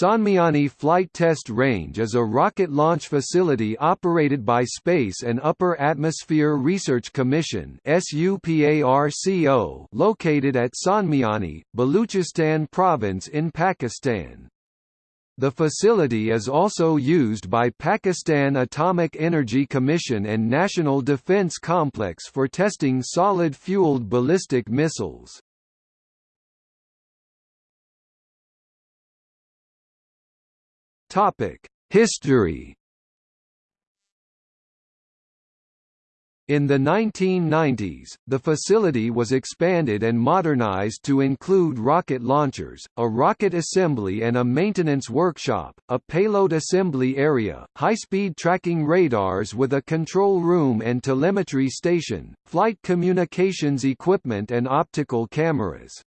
Sonmiani Flight Test Range is a rocket launch facility operated by Space and Upper Atmosphere Research Commission located at Sonmiani, Baluchistan province in Pakistan. The facility is also used by Pakistan Atomic Energy Commission and National Defence Complex for testing solid-fueled ballistic missiles. History In the 1990s, the facility was expanded and modernized to include rocket launchers, a rocket assembly and a maintenance workshop, a payload assembly area, high-speed tracking radars with a control room and telemetry station, flight communications equipment and optical cameras.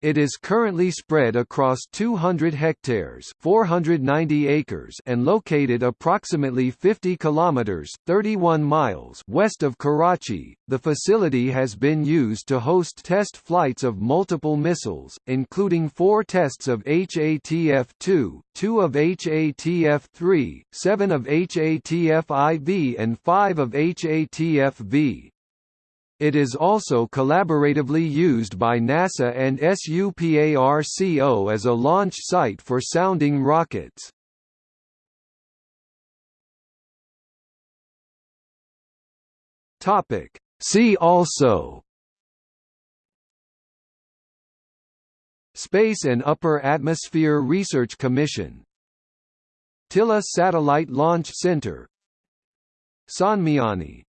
It is currently spread across 200 hectares, 490 acres, and located approximately 50 kilometers, 31 miles west of Karachi. The facility has been used to host test flights of multiple missiles, including 4 tests of HATF-2, 2 of HATF-3, 7 of HATF-IV and 5 of HATF-V. It is also collaboratively used by NASA and SUPARCO as a launch site for sounding rockets. Topic. See also Space and Upper Atmosphere Research Commission Tilla Satellite Launch Center Sonmiani